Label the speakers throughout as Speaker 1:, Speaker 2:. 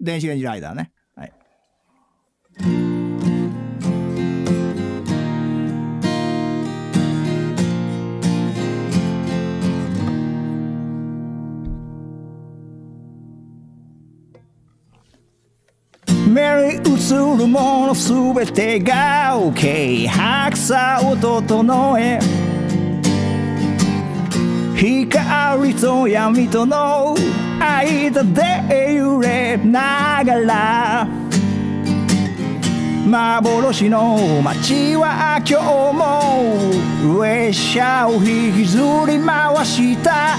Speaker 1: 電子レンジライダーね。はい。目に映るものすべてが OK 白さを整えと闇との間で揺れながら幻の街は今日も列車を引きずり回した。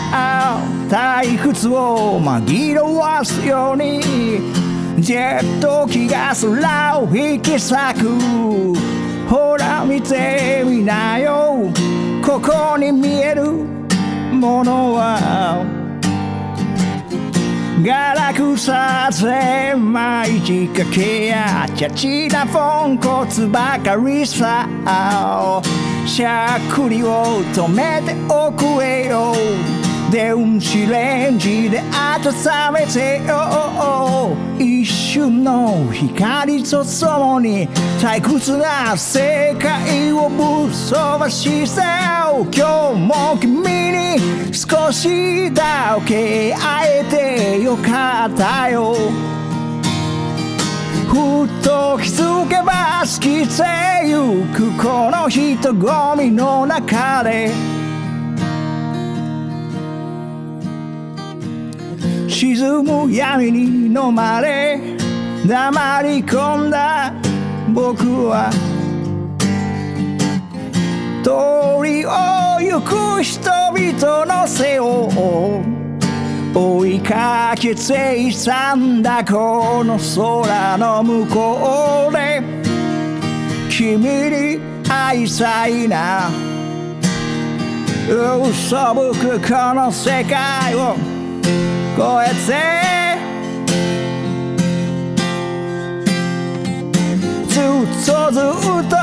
Speaker 1: 退屈を紛らわすようにジェット機が空を引き裂く。ほら見てみなよ。ここに見えるものはガラクサゼ毎日かけやチャチなポンコツばかりさしゃっくりを止めておくれよ。電子レンジで温めてよ一瞬の光とともに退屈な世界をぶっ飛ばして今日も君に少しだけ会えてよかったよ。ふっと気づけば過ぎてゆくこの人混みの中で。沈む闇に飲まれ黙り込んだ。僕は通りを行く人々の背を追いかけていたんだこの空の向こうで君に会いたいな。嘘ぶくこの世界を越えて。ずっとずっと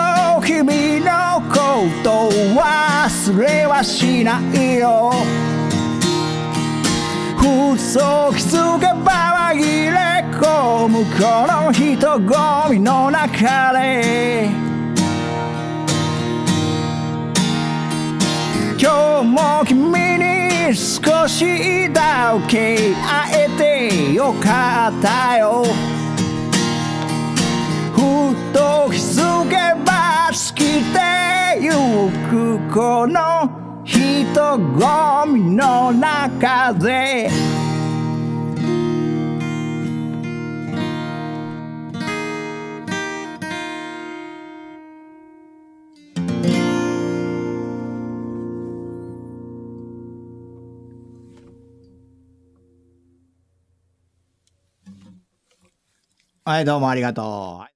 Speaker 1: 君のこと忘れはしないよ。ふっと気づけば紛れ込むこの人混みの中で。少しだけ会えてよかったよ。ふと気づけば好きでゆくこの人混みの中ではい、どうもありがとう。